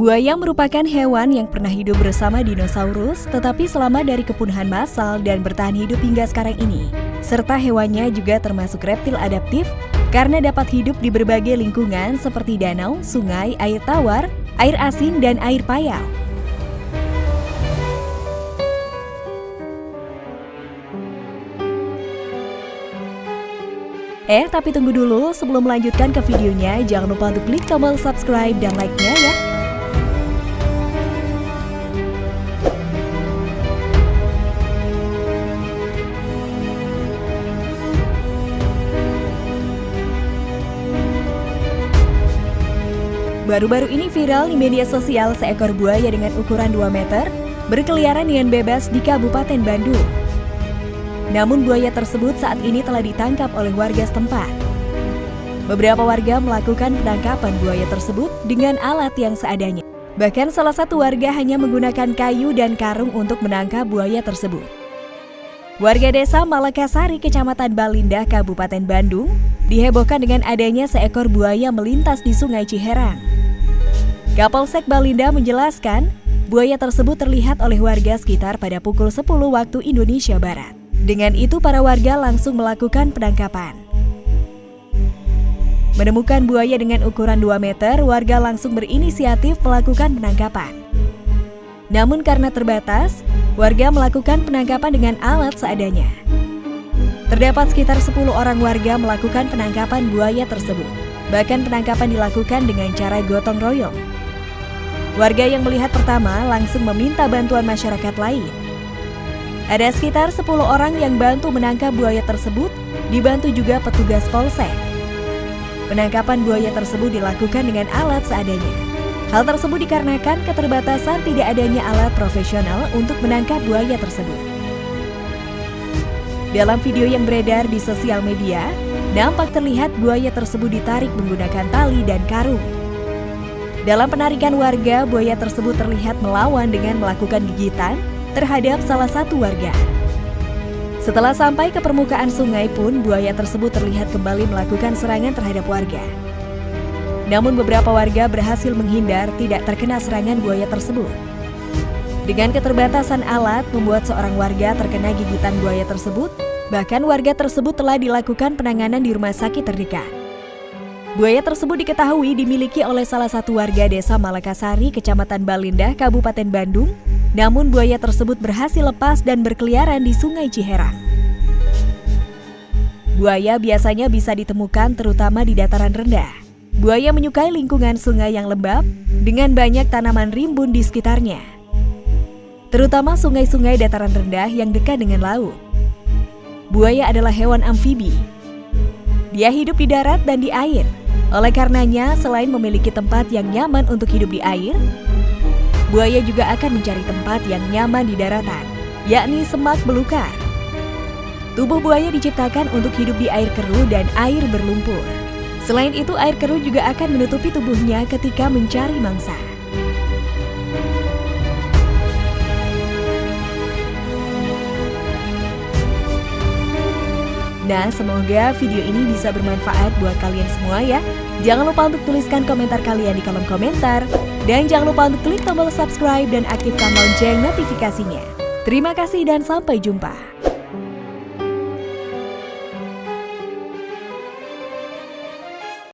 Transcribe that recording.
Buaya merupakan hewan yang pernah hidup bersama dinosaurus, tetapi selamat dari kepunahan massal dan bertahan hidup hingga sekarang ini. Serta hewannya juga termasuk reptil adaptif karena dapat hidup di berbagai lingkungan seperti danau, sungai, air tawar, air asin, dan air payau. Eh, tapi tunggu dulu, sebelum melanjutkan ke videonya, jangan lupa untuk klik tombol subscribe dan like-nya ya. Baru-baru ini viral di media sosial seekor buaya dengan ukuran 2 meter berkeliaran dengan bebas di Kabupaten Bandung. Namun buaya tersebut saat ini telah ditangkap oleh warga setempat. Beberapa warga melakukan penangkapan buaya tersebut dengan alat yang seadanya. Bahkan salah satu warga hanya menggunakan kayu dan karung untuk menangkap buaya tersebut. Warga desa Malakasari, Kecamatan Balinda, Kabupaten Bandung, dihebohkan dengan adanya seekor buaya melintas di Sungai Ciherang. Kapolsek Balinda menjelaskan, buaya tersebut terlihat oleh warga sekitar pada pukul 10 waktu Indonesia Barat. Dengan itu para warga langsung melakukan penangkapan. Menemukan buaya dengan ukuran 2 meter, warga langsung berinisiatif melakukan penangkapan. Namun karena terbatas, warga melakukan penangkapan dengan alat seadanya. Terdapat sekitar 10 orang warga melakukan penangkapan buaya tersebut. Bahkan penangkapan dilakukan dengan cara gotong royong. Warga yang melihat pertama langsung meminta bantuan masyarakat lain ada sekitar 10 orang yang bantu menangkap buaya tersebut, dibantu juga petugas polsek. Penangkapan buaya tersebut dilakukan dengan alat seadanya. Hal tersebut dikarenakan keterbatasan tidak adanya alat profesional untuk menangkap buaya tersebut. Dalam video yang beredar di sosial media, nampak terlihat buaya tersebut ditarik menggunakan tali dan karung. Dalam penarikan warga, buaya tersebut terlihat melawan dengan melakukan gigitan terhadap salah satu warga. Setelah sampai ke permukaan sungai pun, buaya tersebut terlihat kembali melakukan serangan terhadap warga. Namun beberapa warga berhasil menghindar tidak terkena serangan buaya tersebut. Dengan keterbatasan alat membuat seorang warga terkena gigitan buaya tersebut, bahkan warga tersebut telah dilakukan penanganan di rumah sakit terdekat. Buaya tersebut diketahui dimiliki oleh salah satu warga desa Malakasari, Kecamatan Balinda, Kabupaten Bandung, namun buaya tersebut berhasil lepas dan berkeliaran di Sungai Ciherang. Buaya biasanya bisa ditemukan terutama di dataran rendah. Buaya menyukai lingkungan sungai yang lembab dengan banyak tanaman rimbun di sekitarnya. Terutama sungai-sungai dataran rendah yang dekat dengan laut. Buaya adalah hewan amfibi. Dia hidup di darat dan di air. Oleh karenanya, selain memiliki tempat yang nyaman untuk hidup di air, buaya juga akan mencari tempat yang nyaman di daratan, yakni semak belukar. Tubuh buaya diciptakan untuk hidup di air keruh dan air berlumpur. Selain itu, air keruh juga akan menutupi tubuhnya ketika mencari mangsa. Nah, semoga video ini bisa bermanfaat buat kalian semua ya. Jangan lupa untuk tuliskan komentar kalian di kolom komentar. Dan jangan lupa untuk klik tombol subscribe dan aktifkan lonceng notifikasinya. Terima kasih dan sampai jumpa.